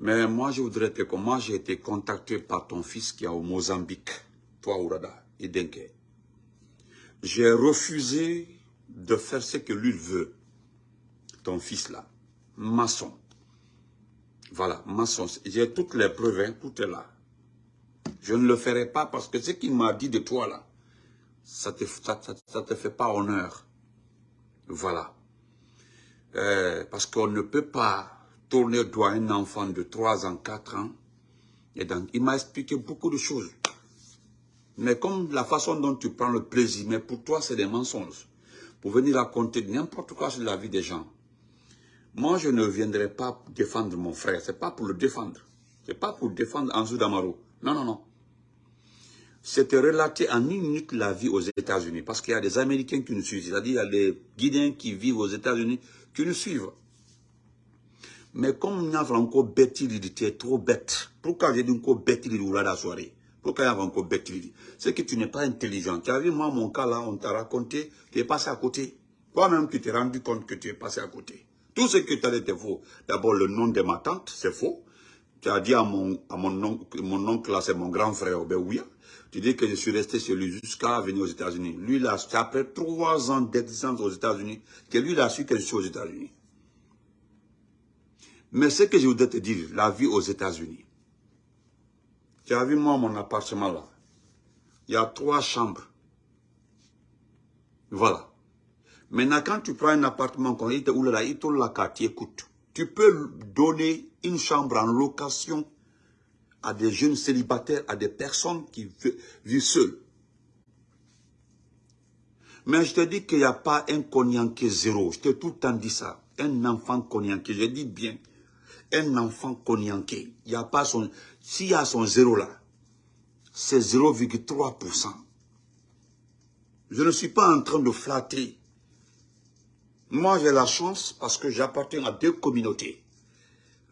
Mais moi, je voudrais te dire moi, j'ai été contacté par ton fils qui est au Mozambique, toi, Ourada, Denke. J'ai refusé de faire ce que lui veut. Ton fils là, maçon. Voilà, maçon. J'ai toutes les preuves, hein, tout est là. Je ne le ferai pas parce que ce qu'il m'a dit de toi là, ça te, ça, te fait pas honneur. Voilà. Euh, parce qu'on ne peut pas tourner doigt un enfant de 3 ans, 4 ans. Et donc, il m'a expliqué beaucoup de choses. Mais comme la façon dont tu prends le plaisir, mais pour toi, c'est des mensonges. Pour venir raconter n'importe quoi sur la vie des gens. Moi, je ne viendrai pas défendre mon frère. C'est pas pour le défendre. C'est pas pour défendre Anzou Damaro. Non, non, non. C'était relater en une minute la vie aux États-Unis. Parce qu'il y a des Américains qui nous suivent. C'est-à-dire, il y a des Guinéens qui vivent aux États-Unis qui nous suivent. Mais comme a encore bête, il était trop bête. Pourquoi j'ai dit encore bête, il la soirée? Pourquoi il y a encore bête, C'est que tu n'es pas intelligent. Tu as vu, moi, mon cas là, on t'a raconté, tu es passé à côté. Toi-même, tu t'es rendu compte que tu es passé à côté. Tout ce que tu as dit était faux. D'abord, le nom de ma tante, c'est faux. Tu as dit à mon, à mon oncle, mon oncle là, c'est mon grand frère, ben oui. Tu dis que je suis resté chez lui jusqu'à venir aux États-Unis. Lui, là, c'est après trois ans d'existence aux États-Unis que lui, il a su que je suis aux États-Unis. Mais ce que je voudrais te dire, la vie aux États-Unis. Tu as vu, moi, mon appartement là. Il y a trois chambres. Voilà. Maintenant, quand tu prends un appartement, quand il te là, la carte, écoute. Tu peux donner une chambre en location à des jeunes célibataires, à des personnes qui vivent seules. Mais je te dis qu'il n'y a pas un est zéro. Je t'ai tout le temps dit ça. Un enfant cognaqué, je dis bien. Un enfant cognaqué. Il n'y a pas son... S'il y a son zéro là, c'est 0,3%. Je ne suis pas en train de flatter. Moi, j'ai la chance parce que j'appartiens à deux communautés.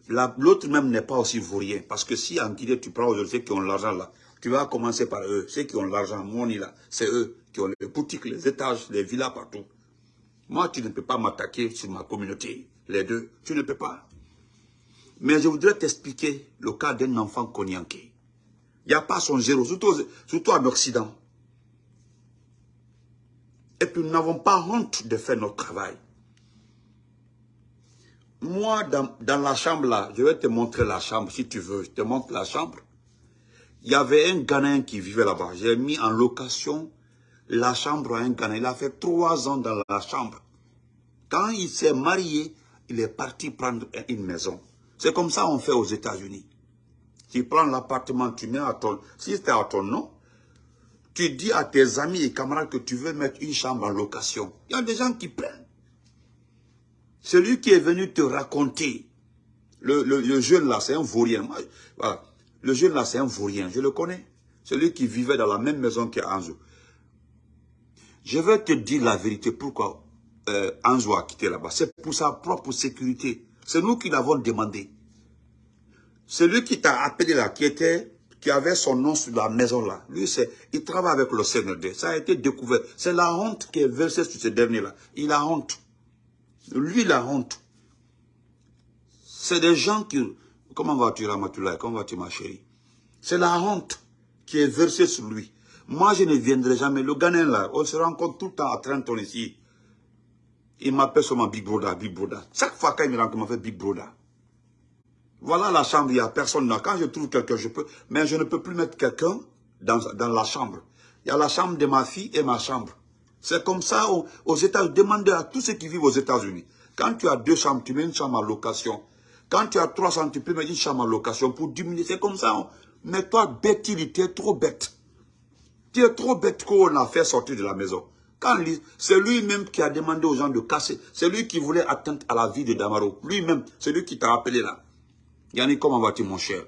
L'autre même n'est pas aussi vaurien. Parce que si en Guinée, tu prends ceux qui ont l'argent là, tu vas commencer par eux. Ceux qui ont l'argent, money là, c'est eux qui ont les boutiques, les étages, les villas partout. Moi, tu ne peux pas m'attaquer sur ma communauté. Les deux, tu ne peux pas. Mais je voudrais t'expliquer le cas d'un enfant cognaqué. Il n'y a pas son zéro, surtout, surtout en Occident. Et puis nous n'avons pas honte de faire notre travail. Moi, dans, la chambre là, je vais te montrer la chambre si tu veux. Je te montre la chambre. Il y avait un Ghanéen qui vivait là-bas. J'ai mis en location la chambre à un Ghanéen. Il a fait trois ans dans la chambre. Quand il s'est marié, il est parti prendre une maison. C'est comme ça qu'on fait aux États-Unis. Tu prends l'appartement, tu mets à ton... Si c'est à ton nom, tu dis à tes amis et camarades que tu veux mettre une chambre en location. Il y a des gens qui prennent. Celui qui est venu te raconter, le, jeune là, c'est un vaurien. Voilà. Le jeune là, c'est un vaurien, je le connais. Celui qui vivait dans la même maison qu'Anzo. Je vais te dire la vérité, pourquoi euh, Anzo a quitté là-bas. C'est pour sa propre sécurité. C'est nous qui l'avons demandé. Celui qui t'a appelé là, qui était, qui avait son nom sur la maison là, lui, c'est, il travaille avec le CNRD. Ça a été découvert. C'est la honte qui est versée sur ce dernier là. Il a honte. Lui, la honte. C'est des gens qui... Comment vas-tu, Ramatoulaye? Comment vas-tu, ma chérie? C'est la honte qui est versée sur lui. Moi, je ne viendrai jamais. Le Ghanéen, là, on se rencontre tout le temps à Trenton ici. Il m'appelle seulement Big Brother, Big Brother. Chaque fois qu'il me rencontre, il m'appelle Big Brother. Voilà la chambre, il n'y a personne là. Quand je trouve quelqu'un, je peux... Mais je ne peux plus mettre quelqu'un dans, dans la chambre. Il y a la chambre de ma fille et ma chambre. C'est comme ça aux, États-Unis. Demandez à tous ceux qui vivent aux États-Unis. Quand tu as deux chambres, tu mets une chambre en location. Quand tu as trois chambres, tu peux mettre une chambre en location pour diminuer. C'est comme ça. Mais toi, bête, il était trop bête. Tu es trop bête qu'on a fait sortir de la maison. C'est lui-même qui a demandé aux gens de casser. C'est lui qui voulait atteindre à la vie de Damaro. Lui-même, c'est lui qui t'a appelé là. Yannick, comment vas-tu, mon cher?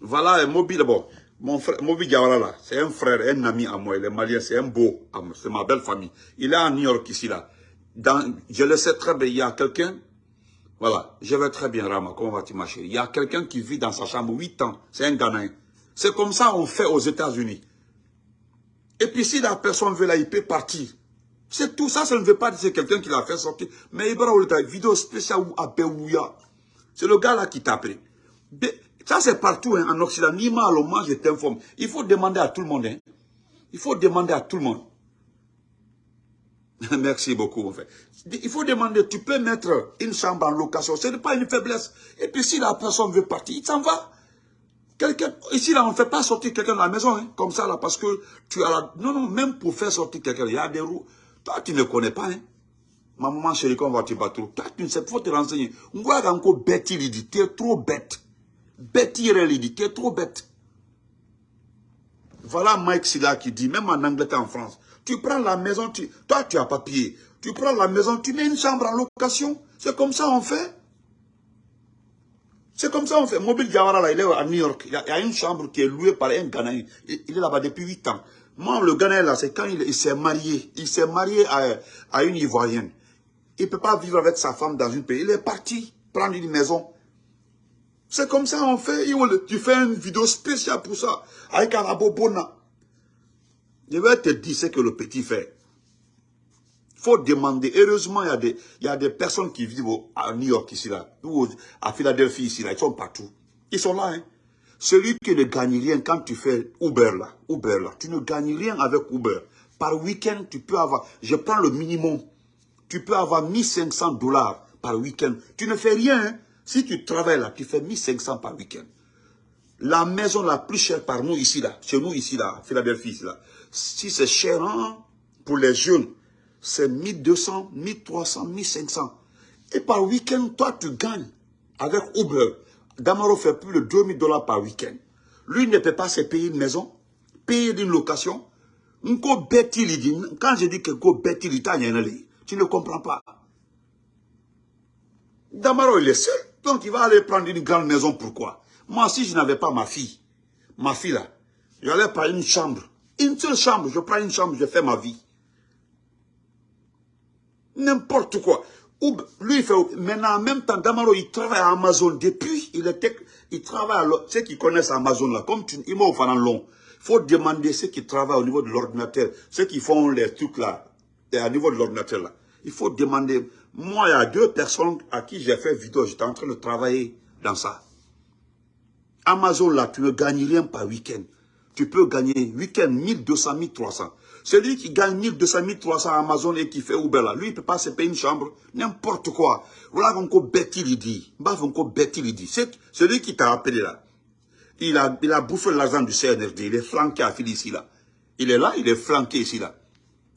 Voilà, mobile, bon. Mon frère, Mobi Diawara là, c'est un frère, un ami à moi, il est malien, c'est un beau, c'est ma belle famille. Il est à New York ici là. Je le sais très bien, il y a quelqu'un, voilà, je vais très bien Rama, comment vas-tu ma chérie? Il y a quelqu'un qui vit dans sa chambre 8 ans, c'est un Ghanéen. C'est comme ça on fait aux États-Unis. Et puis si la personne veut là, il peut partir. C'est tout ça, ça ne veut pas dire que c'est quelqu'un qui l'a fait sortir. Mais il y a une vidéo spéciale à Beouya. C'est le gars là qui t'a appelé. Ça, c'est partout hein, en Occident. Ni mal au moins, je t'informe. Il faut demander à tout le monde. Hein. Il faut demander à tout le monde. Merci beaucoup, en fait. Il faut demander, tu peux mettre une chambre en location. Ce n'est pas une faiblesse. Et puis, si la personne veut partir, il s'en va. Ici, là, on ne fait pas sortir quelqu'un de la maison, hein, comme ça, là, parce que tu as la... Non, non, même pour faire sortir quelqu'un, il y a des roues. Toi, tu ne connais pas, hein. Ma maman chérie, quand on va te battre, toi, tu ne sais pas, faut te renseigner. On voit encore bête, il tu es trop bête. Bête, il dit, tu es trop bête. Voilà Mike Silla qui dit, même en Angleterre, en France, tu prends la maison, tu, toi, tu as papier. Tu prends la maison, tu mets une chambre en location. C'est comme ça on fait. C'est comme ça on fait. Mobile Diawara, là, il est à New York. Il y, a, une chambre qui est louée par un Ghanéen. Il, est là-bas depuis 8 ans. Moi, le Ghanéen, là, c'est quand il, s'est marié. Il s'est marié à, à, une Ivoirienne. Il ne peut pas vivre avec sa femme dans une pays. Il est parti prendre une maison. C'est comme ça on fait. Tu fais une vidéo spéciale pour ça. Avec Arabo Bona. Je vais te dire ce que le petit fait. Faut demander. Heureusement, il y, a des, y a des personnes qui vivent à New York ici, là, ou à Philadelphie ici, là, ils sont partout. Ils sont là, hein. Celui qui ne gagne rien quand tu fais Uber, là, Uber, là, tu ne gagnes rien avec Uber. Par week-end, tu peux avoir, je prends le minimum, tu peux avoir 1500 dollars par week-end. Tu ne fais rien, hein. Si tu travailles là, tu fais 1500 par week-end. La maison la plus chère par nous ici, là, chez nous ici, là, Philadelphie, ici, là, si c'est cher hein, pour les jeunes, c'est 1200, 1300, 1500. Et par week-end, toi, tu gagnes avec Uber. Damaro fait plus de 2000 dollars par week-end. Lui ne peut pas se payer une maison, payer une location. Quand je dis que tu ne comprends pas. Damaro, il est seul. Donc, il va aller prendre une grande maison. Pourquoi? Moi, si je n'avais pas ma fille, ma fille là, j'allais prendre une chambre. Une seule chambre. Je prends une chambre, je fais ma vie. N'importe quoi. Lui, fait... Maintenant, en même temps, Damaro, il travaille à Amazon. Depuis, il était... Il travaille à... Ceux qui connaissent Amazon, là, comme tu... Il m'a offert long. Il faut demander ceux qui travaillent au niveau de l'ordinateur. Ceux qui font les trucs, là, au niveau de l'ordinateur, là. Il faut demander... Moi, il y a deux personnes à qui j'ai fait vidéo. J'étais en train de travailler dans ça. Amazon, là, tu ne gagnes rien par week-end. Tu peux gagner week-end 1200, 1300. Celui qui gagne 1200, 1300 à Amazon et qui fait Uber là, lui, il ne peut pas se payer une chambre, n'importe quoi. Voilà encore bête il dit. il dit. Celui qui t'a appelé là, il a, bouffé l'argent du CNRD, il est flanqué à ici là. Il est là, il est flanqué ici là.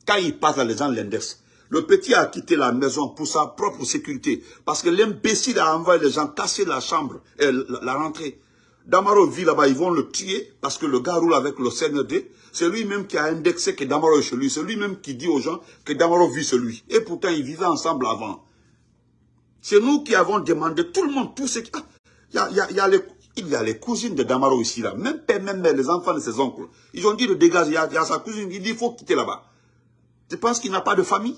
Quand il passe à les gens l'index, le petit a quitté la maison pour sa propre sécurité. Parce que l'imbécile a envoyé les gens casser la chambre, et la rentrée. Damaro vit là-bas, ils vont le tuer parce que le gars roule avec le CND. C'est lui-même qui a indexé que Damaro est chez lui. C'est lui-même qui dit aux gens que Damaro vit chez lui. Et pourtant, ils vivaient ensemble avant. C'est nous qui avons demandé, tout le monde, tout ce qui... il, y a, il, y a les, cousines de Damaro ici, là. Même père, même mère, les enfants de ses oncles. Ils ont dit de dégager, il y a, sa cousine, il dit, il faut quitter là-bas. Tu penses qu'il n'a pas de famille?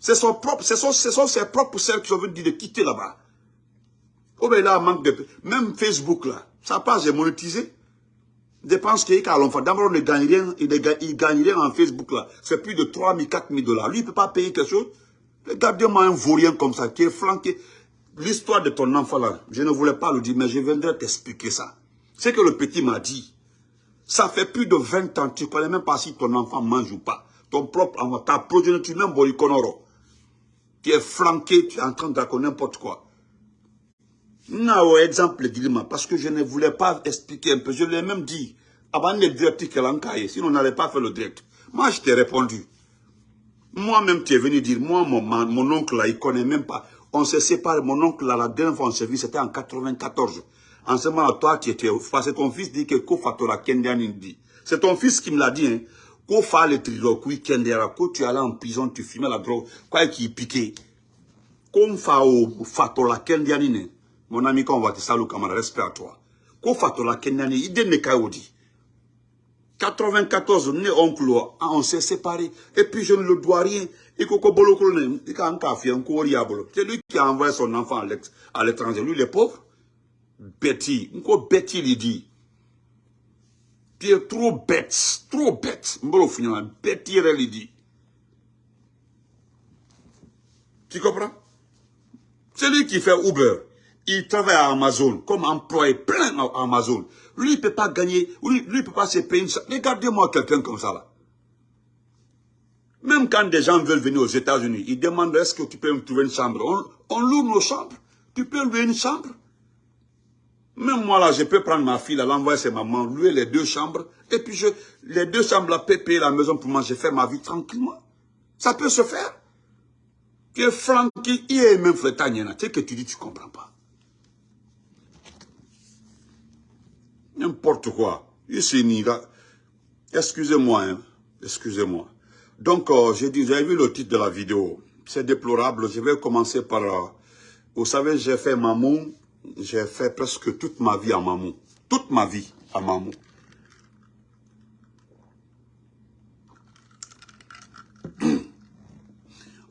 C'est son propre, ce sont, ses propres sœurs qui ont dit de quitter là-bas. Oh ben là, manque de... Même Facebook, là. Sa page est monétisée. Qu'il y a l'enfant. D'abord, il ne gagne rien, il, gagne rien en Facebook là. C'est plus de 3 000, 4 000 dollars. Lui, il ne peut pas payer quelque chose. Regardez-moi un vaurien comme ça, qui est flanqué. L'histoire de ton enfant là, je ne voulais pas le dire, mais je viendrai t'expliquer ça. C'est que le petit m'a dit. Ça fait plus de 20 ans, tu ne connais même pas si ton enfant mange ou pas. Ton propre enfant, ta progéniture, même Borikonoro. Tu es flanqué, tu es en train de raconter n'importe quoi. Non, exemple Dilima, parce que je ne voulais pas expliquer un peu. Je l'ai même dit, avant de dire que sinon on n'allait pas faire le direct. Moi, je t'ai répondu. Moi-même, tu es venu dire, moi, mon, mon oncle, là, il connaît même pas. On s'est séparé, mon oncle, là, la dernière fois on s'est vu, c'était en 94. En ce moment, toi, tu étais, que ton fils dit que Kofatora Kendian dit. C'est ton fils qui me l'a dit, hein. Kofa le trilo, Kendera, quand tu allais en prison, tu fumais la drogue, quoi qui piquait. Kofa o Fatola Kendianine. Mon ami, quand on va te saluer, camarade, respect à toi. Ko fatola kenyani, ide ne kaodi. 94, né oncle, on s'est séparés. Et puis je ne le dois rien. Et koko bolo kolone, il a encore fait un diabolo. C'est lui qui a envoyé son enfant à l'étranger. Lui, il est pauvre. Betty. Nko Betty, il dit. Tu es trop bête. Trop bête. Betty, il dit. Tu comprends? C'est lui qui fait Uber. Il travaille à Amazon, comme employé plein à Amazon. Lui, il ne peut pas gagner, lui, il ne peut pas se payer. Regardez-moi quelqu'un comme ça là. Même quand des gens veulent venir aux États-Unis, ils demandent est-ce que tu peux me trouver une chambre? On, loue nos chambres. Tu peux louer une chambre? Même moi là, je peux prendre ma fille, l'envoyer chez maman, louer les deux chambres. Et puis je, les deux chambres là, payer la maison pour moi, je fais ma vie tranquillement. Ça peut se faire. Que Francky, il est même fait tu sais que tu dis, tu comprends pas. N'importe quoi. Ici, excusez-moi, hein. excusez-moi. Donc, euh, j'ai dit, vu le titre de la vidéo. C'est déplorable. Je vais commencer par... Euh, vous savez, j'ai fait Mamou. J'ai fait presque toute ma vie à Mamou. Toute ma vie à Mamou.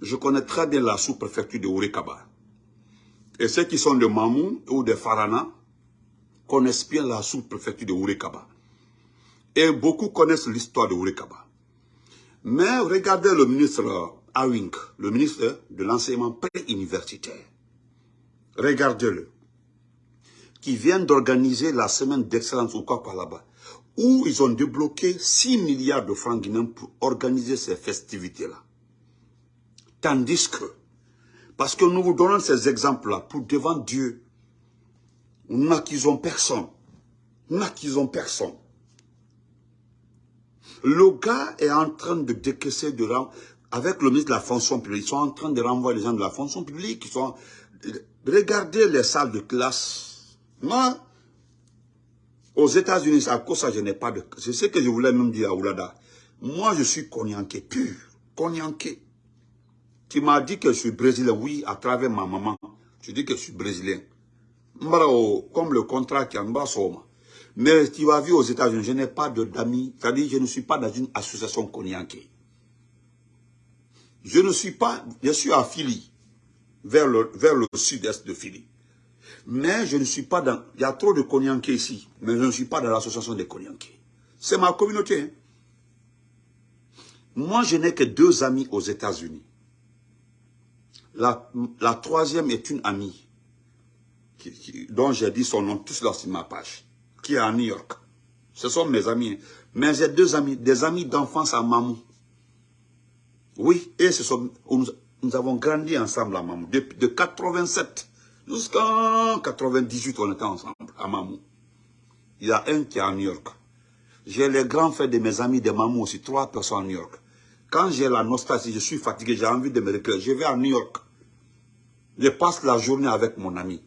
Je connais très bien la sous-préfecture de Ourikaba. Et ceux qui sont de Mamou ou de Farana connaissent bien la sous-préfecture de Ourikaba. Et beaucoup connaissent l'histoire de Ourikaba. Mais regardez le ministre Awink, le ministre de l'enseignement pré-universitaire. Regardez-le. Qui vient d'organiser la semaine d'excellence au quoi là-bas. Où ils ont débloqué 6 milliards de francs guinéens pour organiser ces festivités-là. Tandis que, parce que nous vous donnons ces exemples-là pour devant Dieu, nous n'acquisons personne. Nous n'acquisons personne. Le gars est en train de décaisser de avec le ministre de la fonction publique. Ils sont en train de renvoyer les gens de la fonction publique. Ils sont, regardez les salles de classe. Moi, aux États-Unis, à cause ça, je n'ai pas de... C'est ce que je voulais même dire à Oulada. Moi, je suis cognaqué pur. Cognaqué. Tu m'as dit que je suis brésilien. Oui, à travers ma maman. Je dis que je suis brésilien. Comme le contrat qui en bas, mais tu vas vu aux États-Unis, je n'ai pas d'amis, c'est-à-dire je ne suis pas dans une association cognaquée. Je ne suis pas, je suis à Philly, vers le, vers le sud-est de Philly. Mais je ne suis pas dans, il y a trop de cognaqués ici, mais je ne suis pas dans l'association des cognaqués. C'est ma communauté. Hein. Moi, je n'ai que deux amis aux États-Unis. La, la, troisième est une amie, dont j'ai dit son nom tous là sur ma page qui est à New York. Ce sont mes amis. Mais j'ai deux amis, des amis d'enfance à Mamou. Oui, et ce sont, nous, avons grandi ensemble à Mamou. De, de 87 jusqu'en 98, on était ensemble à Mamou. Il y a un qui est à New York. J'ai les grands frères de mes amis de Mamou aussi, trois personnes à New York. Quand j'ai la nostalgie, je suis fatigué, j'ai envie de me recueillir, je vais à New York. Je passe la journée avec mon ami.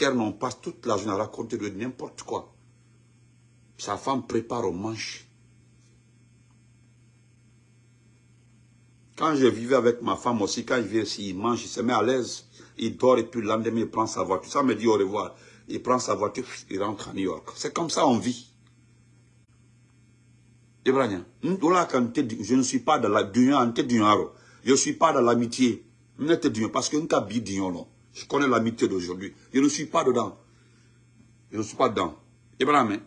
On passe toute la journée à raconter de n'importe quoi. Sa femme prépare au manche. Quand je vivais avec ma femme aussi, quand je viens ici, il mange, il se met à l'aise. Il dort et puis le lendemain, il prend sa voiture. Ça me dit au revoir. Il prend sa voiture, il rentre à New York. C'est comme ça on vit. Je ne suis pas dans la Je ne suis pas dans l'amitié. Parce que nous avons je connais l'amitié d'aujourd'hui. Je ne suis pas dedans. Je ne suis pas dedans. Ibrahim.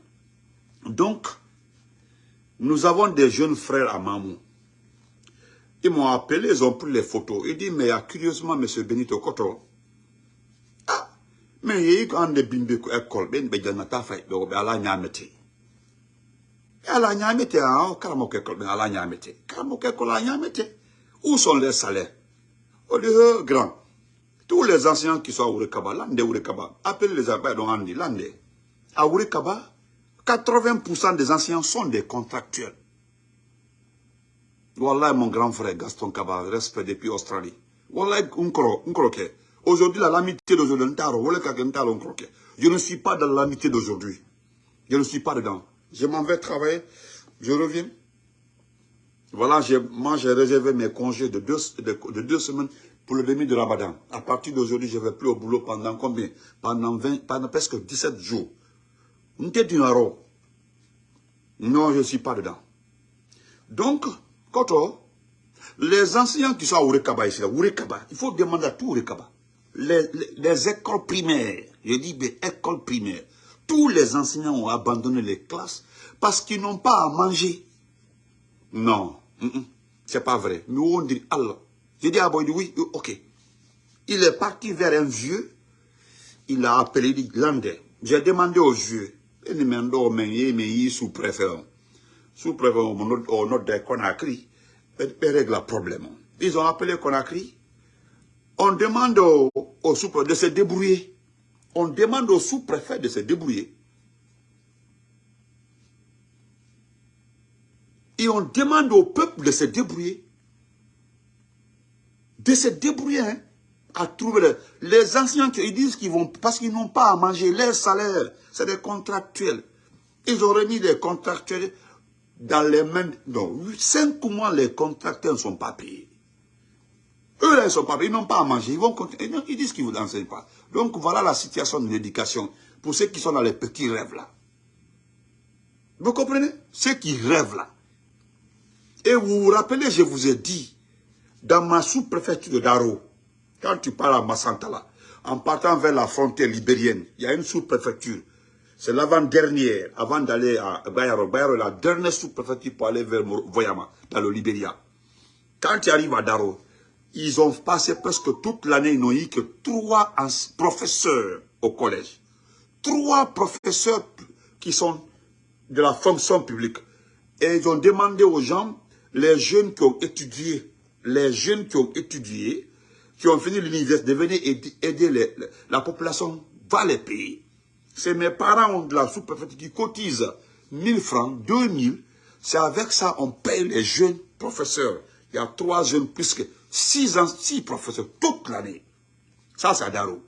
Donc, nous avons des jeunes frères à Mamou. Ils m'ont appelé, ils ont pris les photos. Ils disent, mais curieusement, M. Benito Koto, ah, mais il y a un bimbe école, ben ben janata fay be be ala nyamete. Ala nyamete école ben école. Où sont les salaires? On dit, grand. Tous les enseignants qui sont à Ourekaba, Lande Ourekaba, appelez les abeilles Andi, Lande. À Ourekaba, 80% des enseignants sont des contractuels. Wallah, mon grand frère Gaston Kaba, respect depuis Australie. Wallah, Aujourd'hui, l'amitié d'aujourd'hui, je ne suis pas dans l'amitié d'aujourd'hui. Je ne suis pas dedans. Je m'en vais travailler, je reviens. Voilà, moi j'ai réservé mes congés de deux, de deux semaines pour le demi de Ramadan. À partir d'aujourd'hui, je ne vais plus au boulot pendant combien? Pendant 20, pendant presque 17 jours. Non, je ne suis pas dedans. Donc, Koto, les enseignants qui sont à Ourekaba ici, Ourekaba, il faut demander à tout Ourekaba. Les, les, écoles primaires, je dis des écoles primaires, tous les enseignants ont abandonné les classes parce qu'ils n'ont pas à manger. Non, c'est pas vrai. Nous on dit Allah? J'ai dit à Boy, oui, ok. Il est parti vers un vieux. il a appelé, il dit, j'ai demandé aux vieux, ils m'ont dit, mais sous-préfet, sous-préfet, au nord de Conakry, règle le problème. Ils ont appelé Conakry, on demande au, au sous-préfet de se débrouiller. On demande au sous-préfet de se débrouiller. Et on demande au peuple de se débrouiller. De se débrouiller, hein, à trouver les, anciens qui disent qu'ils vont, parce qu'ils n'ont pas à manger, leur salaire, c'est des contractuels. Ils ont remis les contractuels dans les mains, non, cinq mois les contractuels ne sont pas payés. Eux, là, ils sont pas payés, ils n'ont pas à manger, ils vont continuer, ils disent qu'ils ne vous enseignent pas. Donc voilà la situation de l'éducation pour ceux qui sont dans les petits rêves là. Vous comprenez? Ceux qui rêvent là. Et vous vous rappelez, je vous ai dit, dans ma sous-préfecture de Daro, quand tu parles à Massantala, en partant vers la frontière libérienne, il y a une sous-préfecture. C'est l'avant-dernière, avant, d'aller à Bayaro. Bayaro est la dernière sous-préfecture pour aller vers Voyama, dans le Libéria. Quand tu arrives à Daro, ils ont passé presque toute l'année, ils n'ont eu que trois professeurs au collège. Trois professeurs qui sont de la fonction publique. Et ils ont demandé aux gens les jeunes qui ont étudié, les jeunes qui ont étudié, qui ont fini l'université, de venir aider, la population, va les payer. C'est mes parents ont de la sous-préfecture qui cotisent 1000 francs, 2000. C'est avec ça on paye les jeunes professeurs. Il y a trois jeunes plus que six, ans, six professeurs toute l'année. Ça, c'est à Daro.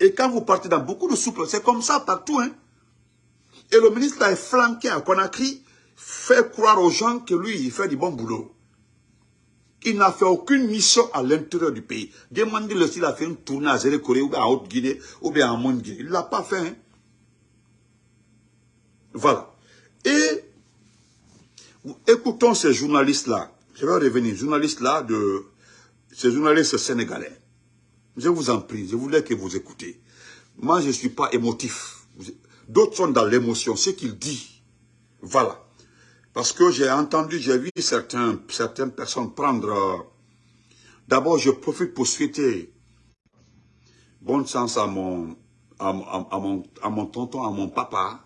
Et quand vous partez dans beaucoup de sous c'est comme ça partout. Hein? Et le ministre a est flanqué à Conakry fait croire aux gens que lui, il fait du bon boulot. Il n'a fait aucune mission à l'intérieur du pays. Demandez-le s'il a fait une tournée à Zérékoré ou bien en Haute-Guinée ou bien en Monde-Guinée. Il ne l'a pas fait. Hein. Voilà. Et écoutons ces journalistes-là. Je vais revenir. Journalistes-là de ces journalistes sénégalais. Je vous en prie, je voulais que vous écoutez. Moi, je ne suis pas émotif. D'autres sont dans l'émotion. Ce qu'il dit, voilà. Parce que j'ai entendu, j'ai vu certaines personnes prendre... Euh, d'abord, je profite pour souhaiter bonne chance à mon, à, mon, à mon tonton, à mon papa,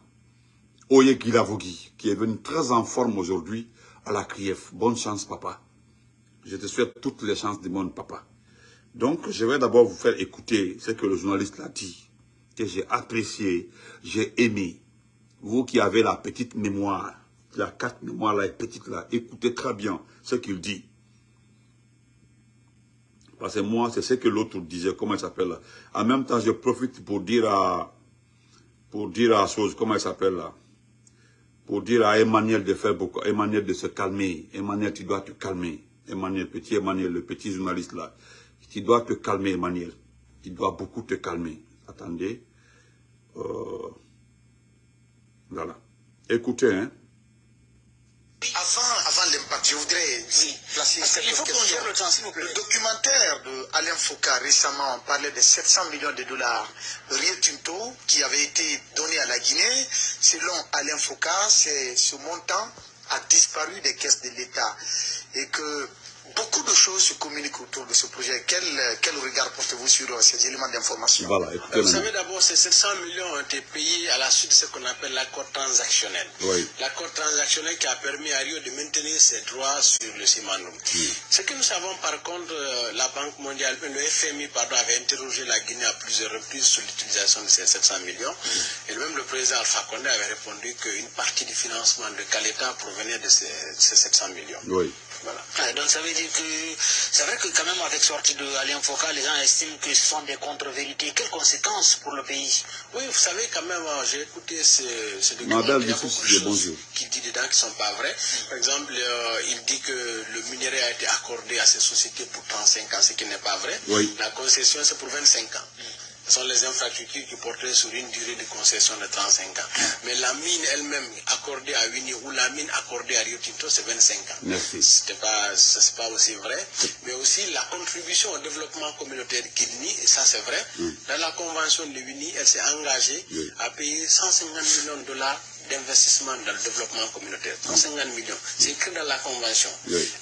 Oye Gilavogi, qui est venu très en forme aujourd'hui à la CRIEF. Bonne chance, papa. Je te souhaite toutes les chances du monde, papa. Donc, je vais d'abord vous faire écouter ce que le journaliste l'a dit, que j'ai apprécié, j'ai aimé. Vous qui avez la petite mémoire, la carte mémoire là est petite là, écoutez très bien ce qu'il dit. Parce que moi, c'est ce que l'autre disait, comment il s'appelle là. En même temps, je profite pour dire à, pour dire à chose, comment il s'appelle là. Pour dire à Emmanuel de faire beaucoup, Emmanuel de se calmer. Emmanuel, tu dois te calmer. Emmanuel, petit Emmanuel, le petit journaliste là. Tu dois te calmer, Emmanuel. Tu dois beaucoup te calmer. Attendez. Euh, voilà. Écoutez, hein. Avant, avant l'impact, je voudrais placer il faut question. Le, temps, vous plaît. le documentaire de Alain Foucault récemment on parlait de 700 millions de dollars Rio Tinto qui avait été donné à la Guinée. Selon Alain Foucault, ce montant a disparu des caisses de l'État et que beaucoup de choses se communiquent autour de ce projet. Quel, quel regard portez-vous sur ces éléments d'information? Voilà, Vous savez d'abord, ces 700 millions ont été payés à la suite de ce qu'on appelle l'accord transactionnel. L'accord transactionnel qui a permis à Rio de maintenir ses droits sur le Simandou. Ce que nous savons par contre, euh, la Banque mondiale, le FMI pardon, avait interrogé la Guinée à plusieurs reprises sur l'utilisation de ces 700 millions. Et même le président Alpha Condé avait répondu qu'une partie du financement de Caleta provenait de ces, ces 700 millions. Oui. Voilà. donc ça veut dire que c'est vrai que quand même avec sortie de Alain Foucault, les gens estiment que ce sont des contre-vérités. Quelles conséquences pour le pays? Oui, vous savez quand même, euh, j'ai écouté ce, ce document, il y a beaucoup de choses qui dit dedans qui ne sont pas vraies. Par exemple, euh, il dit que le minerai a été accordé à ces sociétés pour 35 ans, ce qui n'est pas vrai. La concession, c'est pour 25 ans. Ce sont les infrastructures qui portaient sur une durée de concession de 35 ans. Mais la mine elle-même accordée à Winnie ou la mine accordée à Rio Tinto, c'est 25 ans. Ce n'est pas, pas aussi vrai. Mais aussi la contribution au développement communautaire nie, et ça c'est vrai. Mm. Dans la convention de Winnie, elle s'est engagée à payer 150 millions de dollars d'investissement dans le développement communautaire. 150 millions. C'est écrit dans la convention.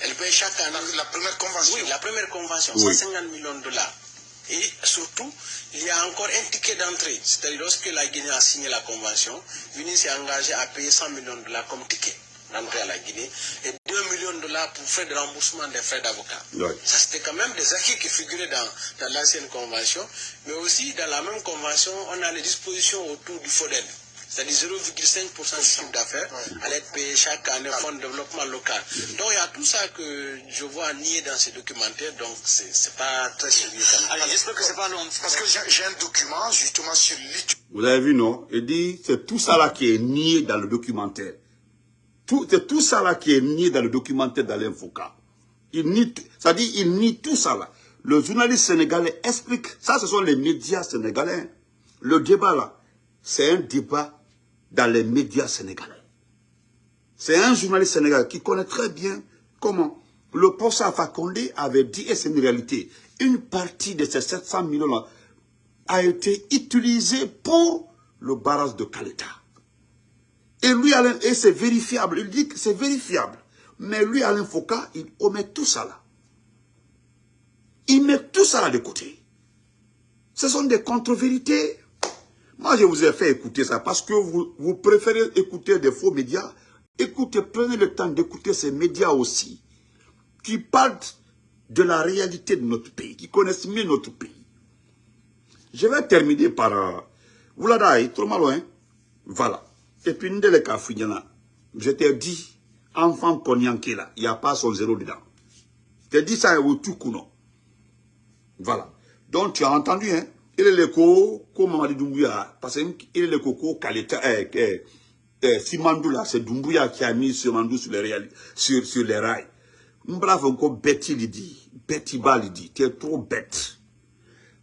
Elle paye chaque année. La, première convention Oui, la première convention, 150 millions de dollars Et surtout, il y a encore un ticket d'entrée. C'est-à-dire lorsque la Guinée a signé la convention, l'Union s'est engagée à payer 100 millions de dollars comme ticket d'entrée à la Guinée et 2 millions de dollars pour faire de remboursement des frais d'avocat. Ça, c'était quand même des acquis qui figuraient dans, dans l'ancienne convention. Mais aussi, dans la même convention, on a les dispositions autour du FODEN c'est-à-dire 0,5% du chiffre d'affaires, allait être payé chaque année au fonds de développement local. Donc il y a tout ça que je vois nier dans ces documentaires, donc c'est pas très sérieux. J'espère que c'est pas long. Parce que j'ai un document justement sur l'étude. Vous avez vu, non? Il dit, c'est tout ça là qui est nié dans le documentaire. C'est tout ça là qui est nié dans le documentaire d'Alain Foucault. Il nie, ça dit, il nie tout ça là. Le journaliste sénégalais explique, ça ce sont les médias sénégalais. Le débat là, c'est un débat dans les médias sénégalais. C'est un journaliste sénégalais qui connaît très bien comment le Alpha Condé avait dit, et c'est une réalité, une partie de ces 700 millions a été utilisée pour le barrage de Kaleta. Et lui, et c'est vérifiable, il dit que c'est vérifiable. Mais lui, Alain Foucault, il omet tout ça là. Il met tout ça là de côté. Ce sont des contre-vérités. Moi, je vous ai fait écouter ça parce que vous, préférez écouter des faux médias. Écoutez, prenez le temps d'écouter ces médias aussi qui parlent de la réalité de notre pays, qui connaissent mieux notre pays. Je vais terminer par... Euh, l'avez trop mal loin. Voilà. Et puis, je t'ai dit, enfant konyanké là, il n'y a pas son zéro dedans. Je t'ai dit ça au tout Voilà. Donc, tu as entendu, hein? Il est le ko ko Mamadi Doumbouya parce qu'il est le ko Kaleta eh, eh, eh, là c'est Doumbouya qui a mis Simandou sur les sur les rails. Bravo encore Betty lui dit. Betty Ba lui dit. Tu es trop bête.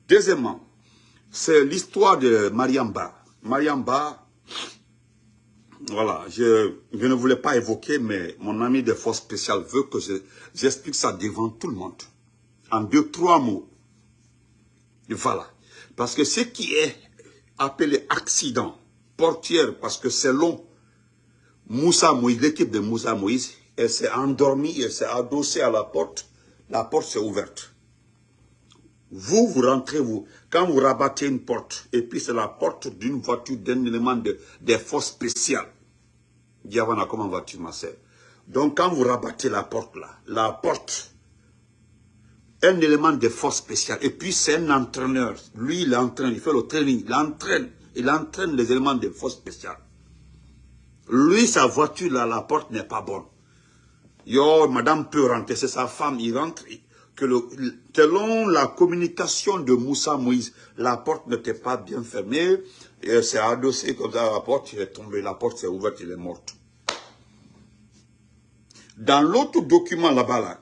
Deuxièmement c'est l'histoire de Mariamba. Mariamba voilà je, ne voulais pas évoquer mais mon ami de force spéciale veut que j'explique ça devant tout le monde. En deux trois mots. Voilà parce que ce qui est appelé accident portière, parce que selon Moussa Moïse, l'équipe de Moussa Moïse, elle s'est endormie, elle s'est adossée à la porte, la porte s'est ouverte. Vous, vous rentrez, vous, quand vous rabattez une porte, et puis c'est la porte d'une voiture, d'un élément de, des forces spéciales. Diavana, comment vas-tu, ma sœur? Donc, quand vous rabattez la porte là, la porte un élément de force spéciale. Et puis c'est un entraîneur. Lui, il entraîne, il fait le training, il entraîne. Il entraîne les éléments de force spéciale. Lui, sa voiture, là, la porte n'est pas bonne. Yo, madame peut rentrer, c'est sa femme, il rentre. Que le, selon la communication de Moussa Moïse, la porte n'était pas bien fermée. C'est adossé comme ça à la porte, il est tombé, la porte s'est ouverte, il est morte. Dans l'autre document là-bas, là,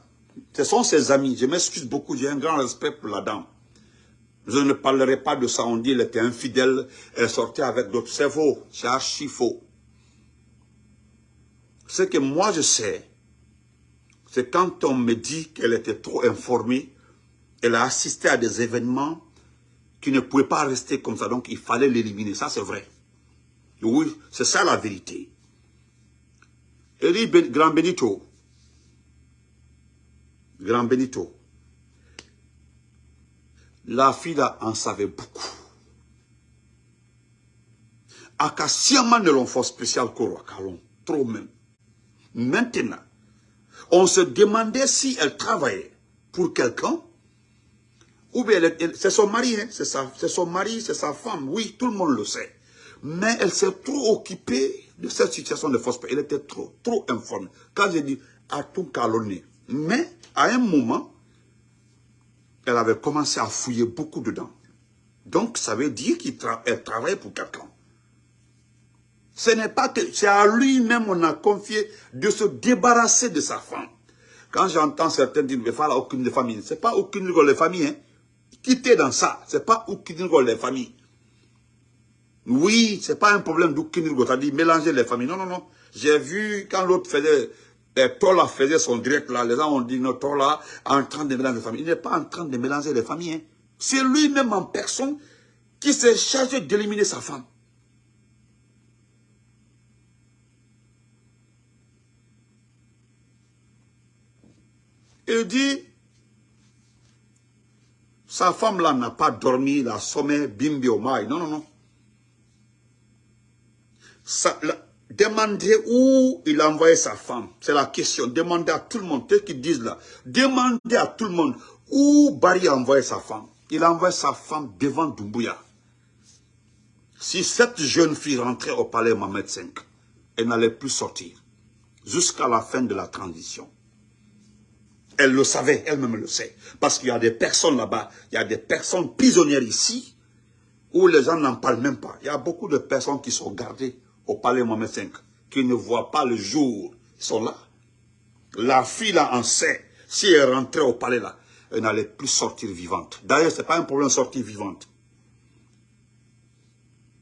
ce sont ses amis. Je m'excuse beaucoup, j'ai un grand respect pour la dame. Je ne parlerai pas de ça, on dit qu'elle était infidèle, elle sortait avec d'autres. C'est faux, c'est archi faux. Ce que moi je sais, c'est quand on me dit qu'elle était trop informée, elle a assisté à des événements qui ne pouvaient pas rester comme ça, donc il fallait l'éliminer, ça c'est vrai. Oui, c'est ça la vérité. Eri Grand Benito, Grand Benito, la fille en savait beaucoup. Akasiama ne l'ont fait spécial Kalon, trop même. Maintenant, on se demandait si elle travaillait pour quelqu'un, ou bien c'est son mari, hein, c'est son mari, c'est sa femme, oui, tout le monde le sait. Mais elle s'est trop occupée de cette situation de fausse Elle était trop, trop informée. Quand j'ai dit, à tout calonné. Mais à un moment, elle avait commencé à fouiller beaucoup dedans. Donc, ça veut dire qu'elle travaille pour quelqu'un. Ce n'est pas que c'est à lui-même on a confié de se débarrasser de sa femme. Quand j'entends certains dire, il faut aucune famille. Ce n'est pas aucune de famille. Hein. Quittez dans ça? Ce n'est pas aucune de famille. Oui, ce n'est pas un problème d'aucune c'est-à-dire mélanger les familles. Non, non, non. J'ai vu quand l'autre faisait et Tola faisait son direct là, les gens ont dit non, Tola en train de mélanger les familles. Il n'est pas en train de mélanger les familles. Hein. C'est lui-même en personne qui s'est chargé d'éliminer sa femme. Il dit, Sa femme-là n'a pas dormi, il a sommeil, bimbi au maï. Non, non, non. Ça, demandez où il a envoyé sa femme. C'est la question. Demandez à tout le monde. Qu'est-ce qu'ils disent là Demandez à tout le monde où Barry a envoyé sa femme. Il a envoyé sa femme devant Doumbouya. Si cette jeune fille rentrait au palais Mohamed V, elle n'allait plus sortir jusqu'à la fin de la transition. Elle le savait, elle-même le sait. Parce qu'il y a des personnes là-bas, il y a des personnes prisonnières ici, où les gens n'en parlent même pas. Il y a beaucoup de personnes qui sont gardées au palais Mohamed V, qui ne voient pas le jour. Ils sont là. La fille là en sait. Si elle rentrait au palais là, elle n'allait plus sortir vivante. D'ailleurs, ce n'est pas un problème de sortir vivante.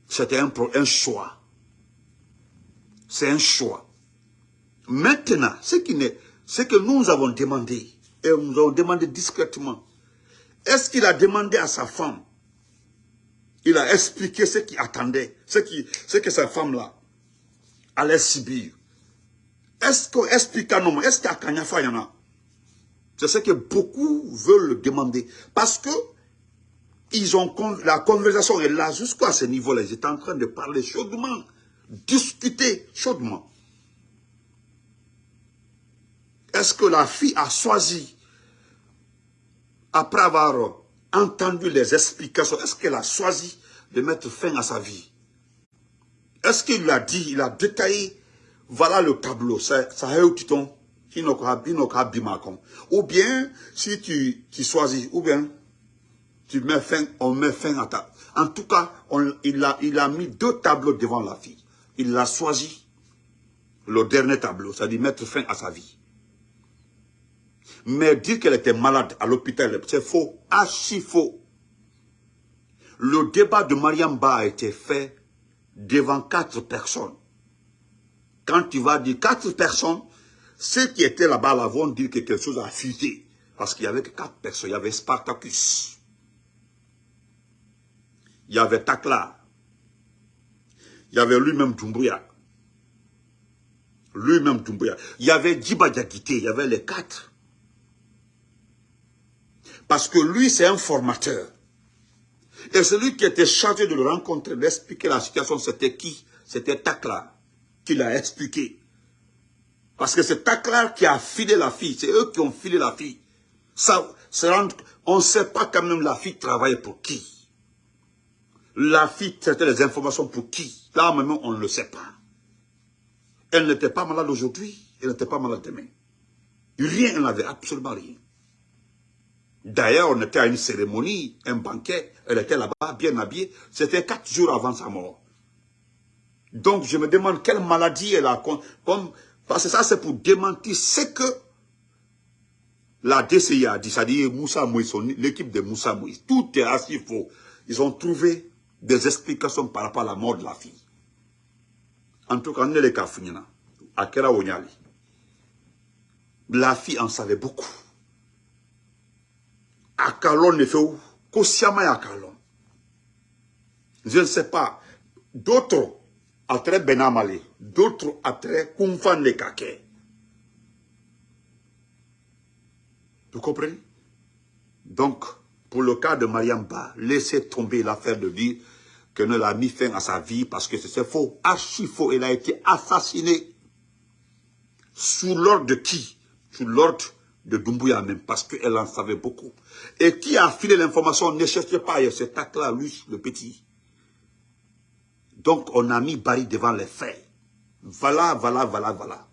C'était un, un choix. C'est un choix. Maintenant, ce, qui ce que nous avons demandé, et nous avons demandé discrètement, est-ce qu'il a demandé à sa femme, il a expliqué ce qu'il attendait, ce, qui, ce que sa femme-là allait subir. Est-ce qu'on explique à nous, est-ce qu'à Kanyafa, il y en a? C'est ce que beaucoup veulent demander. Parce que la conversation est là jusqu'à ce niveau-là. Ils étaient en train de parler chaudement, discuter chaudement. Est-ce que la fille a choisi, après avoir entendu les explications, est-ce qu'elle a choisi de mettre fin à sa vie? Est-ce qu'il lui a dit, il a détaillé, voilà le tableau, ça a eu titon, ou bien, si tu, tu choisis, ou bien, tu mets fin, on met fin à ta... En tout cas, il, a, il a mis deux tableaux devant la fille. Il a choisi le dernier tableau, c'est-à-dire mettre fin à sa vie. Mais dire qu'elle était malade à l'hôpital, c'est faux, archi faux. Le débat de Mariamba a été fait devant quatre personnes. Quand tu vas dire quatre personnes, ceux qui étaient là-bas là vont dire que quelque chose a fuité. Parce qu'il y avait quatre personnes. Il y avait Spartacus. Il y avait Takla. Il y avait lui-même Doumbouya. Lui-même Doumbouya. Il y avait Djiba il y avait les quatre. Parce que lui, c'est un formateur. Et celui qui était chargé de le rencontrer, d'expliquer la situation, c'était qui? C'était Takla, qui l'a expliqué. Parce que c'est Takla qui a filé la fille. C'est eux qui ont filé la fille. Ça, on ne sait pas quand même la fille travaillait pour qui. La fille traitait les informations pour qui? Là, maintenant, on ne le sait pas. Elle n'était pas malade aujourd'hui. Elle n'était pas malade demain. Rien, elle n'avait absolument rien. D'ailleurs, on était à une cérémonie, un banquet, elle était là-bas, bien habillée. C'était quatre jours avant sa mort. Donc, je me demande quelle maladie elle a. Comme, parce que ça, c'est pour démentir ce que la DCI a dit, c'est-à-dire Moussa l'équipe de Moussa Moïse. Tout est assez faux. Ils ont trouvé des explications par rapport à la mort de la fille. En tout cas, on est les à Kera La fille en savait beaucoup akalon ne fait où? Kosiama akalon. Je ne sais pas. D'autres très benamale, d'autres très kumfan de kake. Vous comprenez? Donc, pour le cas de Mariamba, laissez tomber l'affaire de dire que ne l'a mis fin à sa vie parce que c'est faux, archi faux. Elle a été assassinée. Sous l'ordre de qui? Sous l'ordre de Doumbouya même, parce qu'elle en savait beaucoup. Et qui a filé l'information, ne cherchez pas c'est Takla, lui, le petit. Donc, on a mis Barry devant les faits. Voilà, voilà, voilà, voilà.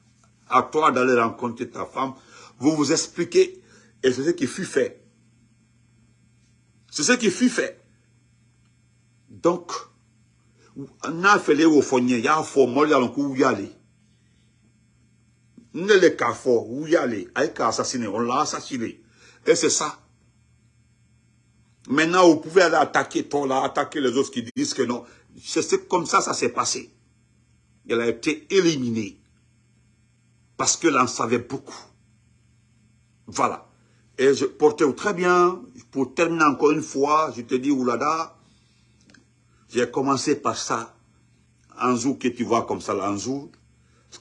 À toi d'aller rencontrer ta femme, vous vous expliquez, et c'est ce qui fut fait. C'est ce qui fut fait. Donc, on a fait les au il y a un faux il y a un a ne le kafo, où y aller, avec assassiné, on l'a assassiné. Et c'est ça. Maintenant, vous pouvez aller attaquer toi là, attaquer les autres qui disent que non. C'est comme ça, ça s'est passé. Elle a été éliminée. Parce qu'elle en savait beaucoup. Voilà. Et je portais très bien. Pour terminer encore une fois, je te dis, oulada, j'ai commencé par ça. Un jour que tu vois comme ça, un jour,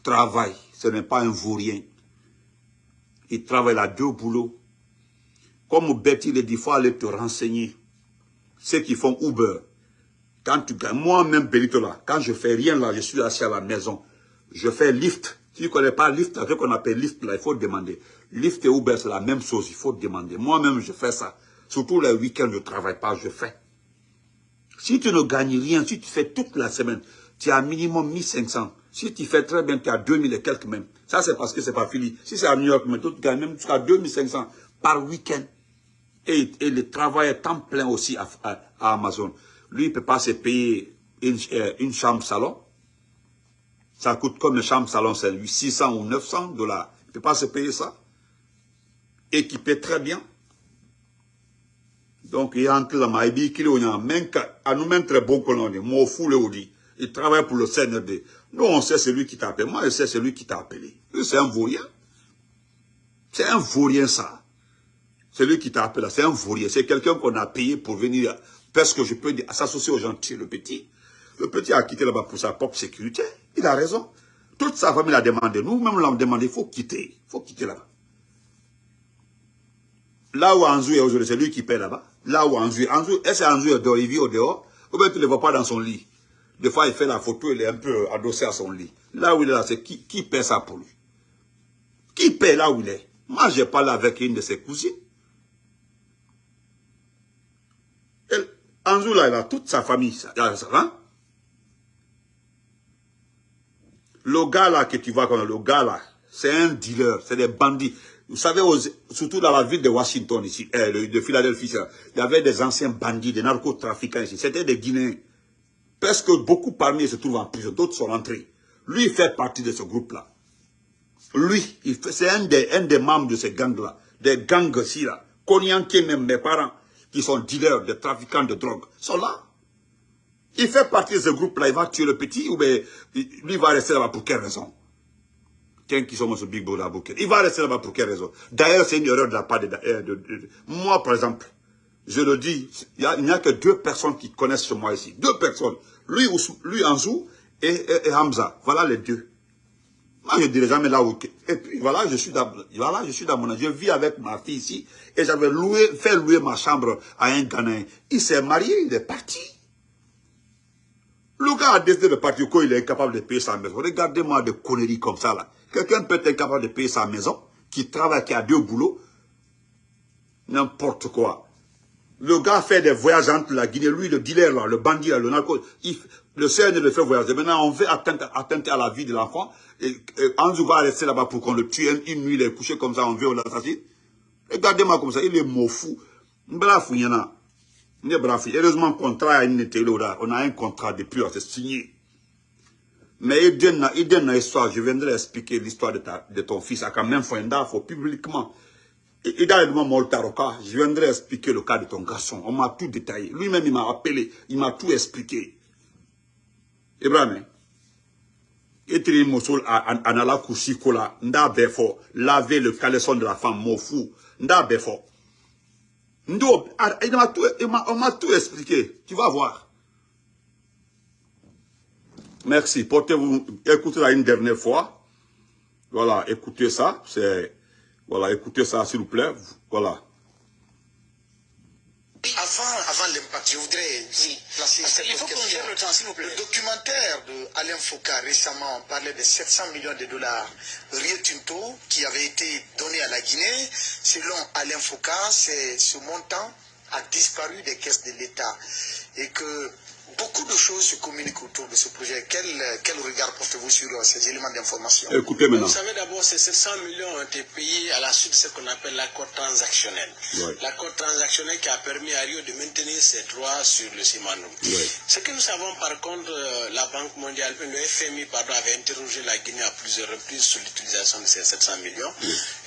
travail ce n'est pas un vaurien. Il travaille à deux boulots. Comme Betty le dit, il faut aller te renseigner. Ceux qui font Uber, quand tu gagnes, moi-même, Benito là, quand je fais rien là, je suis assis à la maison, je fais lift. Si tu ne connais pas lift, ce qu'on appelle lift là, il faut demander. Lift et Uber, c'est la même chose, il faut demander. Moi-même, je fais ça. Surtout les week-ends, je ne travaille pas, je fais. Si tu ne gagnes rien, si tu fais toute la semaine, tu as minimum 1500. Si tu fais très bien, tu as 2000 et quelques même. Ça, c'est parce que c'est pas fini. Si c'est à New York, mais tu gagnes même jusqu'à 2500 par week-end. Et, le travail est temps plein aussi à, Amazon. Lui, il ne peut pas se payer une, euh, chambre salon. Ça coûte comme une chambre salon, c'est lui 600 ou 900 dollars. Il ne peut pas se payer ça. Équipé très bien. Donc, il entre là, il dit qu'il y a même à nous même très bon qu'on est. Moi, fou le dit. Il travaille pour le CNRD. Nous, on sait celui qui t'a appelé. Moi, je sais celui qui t'a appelé. C'est un vaurien. C'est un vaurien, ça. Celui qui t'a appelé, c'est un vaurien. C'est quelqu'un qu'on a payé pour venir, parce que je peux s'associer aux gentils, le petit. Le petit a quitté là-bas pour sa propre sécurité. Il a raison. Toute sa famille l'a demandé. Nous-mêmes l'avons demandé. Il faut quitter. Il faut quitter là-bas. Là où Anzou est aujourd'hui, c'est lui qui paie là-bas. Là où Anzou est. est-ce qu'Anzou est dehors, il vit au dehors? Ou bien tu ne le vois pas dans son lit? Des fois, il fait la photo, il est un peu adossé à son lit. Là où il est là, c'est qui, qui paie ça pour lui? Qui paie là où il est? Moi, j'ai parlé avec une de ses cousines. Anzou, là, il a toute sa famille. Ça, hein? Le gars là que tu vois, le gars là, c'est un dealer, c'est des bandits. Vous savez, surtout dans la ville de Washington, ici, euh, de Philadelphie, il y avait des anciens bandits, des narcotrafiquants ici. C'était des Guinéens. Parce que beaucoup parmi eux se trouvent en prison, d'autres sont rentrés. Lui, il fait partie de ce groupe-là. Lui, c'est un des, membres de ces gangs-là. Des gangs ici, là. Konyanké, même mes parents, qui sont dealers, des trafiquants de drogue, sont là. Il fait partie de ce groupe-là, il va tuer le petit, ou bien, lui va rester là-bas pour quelle raison? Qui sommes ce Big Brother Il va rester là-bas pour quelle raison? D'ailleurs, c'est une erreur de la part de, Moi, par exemple, je le dis, il n'y a, que deux personnes qui connaissent moi ici. Deux personnes. Lui, lui Anzou et, Hamza. Voilà les deux. Moi, je ne dirais jamais là où... Et puis, voilà, je suis dans, voilà, je suis dans mon... Je vis avec ma fille ici. Et j'avais loué, fait louer ma chambre à un Ghanéen. Il s'est marié, il est parti. Le gars a décidé de partir il est incapable de payer sa maison. Regardez-moi des conneries comme ça, là. Quelqu'un peut être incapable de payer sa maison, qui travaille, qui a deux boulots. N'importe quoi. Le gars fait des voyages entre la Guinée, lui, le dealer, là, le bandit, le narco, le CN le fait voyager. Maintenant, on veut atteindre, à la vie de l'enfant. Et, va rester là-bas pour qu'on le tue. Une, nuit, il est couché comme ça, on veut l'assassiner. Regardez-moi comme ça, il est mot fou. Bravo, il y en a. Heureusement, contrat on a un contrat depuis, c'est signé. Mais il donne une histoire, je viendrai expliquer l'histoire de, de ton fils à quand même faut publiquement. Il a je viendrai expliquer le cas de ton garçon. On m'a tout détaillé. Lui-même, il m'a appelé, il m'a tout expliqué. Ibrahim, et mosul anala kusikola, nda befo, laver le caleçon de la femme, mon fou, nda befo. On m'a tout expliqué. Tu vas voir. Merci. Portez-vous, écoutez-la une dernière fois. Voilà, écoutez ça. C'est, voilà, écoutez ça, s'il vous plaît. Voilà. Avant, avant l'impact, je voudrais placer Il faut qu'on le temps, s'il vous plaît. Le documentaire de Alain Foucault récemment parlait de 700 millions de dollars Rio Tinto qui avait été donné à la Guinée. Selon Alain Foucault, ce montant a disparu des caisses de l'État et que beaucoup de choses se communiquent autour de ce projet. Quel, quel regard portez-vous sur euh, ces éléments d'information Écoutez maintenant. Vous savez d'abord, ces 700 millions ont été payés à la suite de ce qu'on appelle l'accord transactionnel. L'accord transactionnel qui a permis à Rio de maintenir ses droits sur le ciment. Ce que nous savons par contre, euh, la Banque mondiale, le FMI pardon, avait interrogé la Guinée à plusieurs reprises sur l'utilisation de ces 700 millions.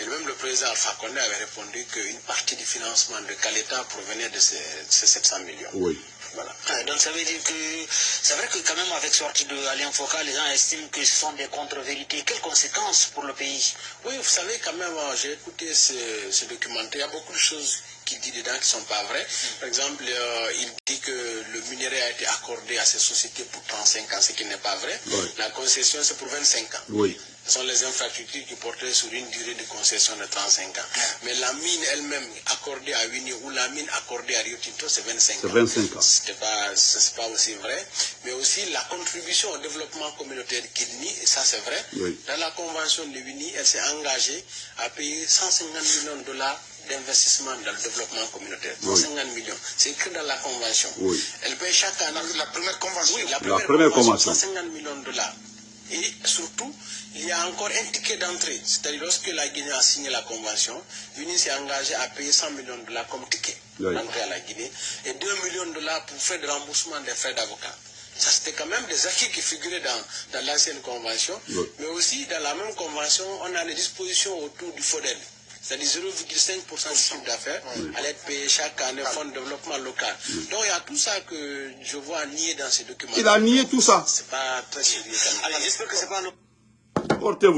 Et même le président Alpha Condé avait répondu qu'une partie du financement de Caleta provenait de ces, ces 700 millions. Oui. Voilà. donc ça veut dire que c'est vrai que quand même avec sortie de l'Alliance Focal, les gens estiment que ce sont des contre-vérités. Quelles conséquences pour le pays? Oui, vous savez quand même, euh, j'ai écouté ce, documentaire, il y a beaucoup de choses qu'il dit dedans qui ne sont pas vraies. Par exemple, euh, il dit que le minerai a été accordé à ces sociétés pour 35 ans, ce qui n'est pas vrai. La concession, c'est pour 25 ans. Oui. Ce sont les infrastructures qui portaient sur une durée de concession de 35 ans. Mais la mine elle-même accordée à Winnie ou la mine accordée à Rio Tinto, c'est 25 ans. C'est 25 ans. Ce n'est pas, pas, aussi vrai. Mais aussi la contribution au développement communautaire de Kidney, et ça c'est vrai. Dans la convention de Winnie, elle s'est engagée à payer 150 millions de dollars d'investissement dans le développement communautaire. 150 millions. C'est écrit dans la convention. Elle paye chaque année. La première convention. Oui, la première, convention, 150 millions de dollars. Et surtout, il y a encore un ticket d'entrée. C'est-à-dire, lorsque la Guinée a signé la convention, l'Union s'est engagée à payer 100 millions de dollars comme ticket d'entrée à la Guinée et 2 millions de dollars pour faire de remboursement des frais d'avocat. Ça, c'était quand même des acquis qui figuraient dans, dans l'ancienne convention. Mais aussi, dans la même convention, on a les dispositions autour du FODEL. C'est-à-dire 0,5% du chiffre d'affaires allait être payé chaque année au fonds de développement local. Donc il y a tout ça que je vois nier dans ces documents. Il a nié tout ça. C'est pas très sérieux. J'espère que c'est pas... Portez-vous.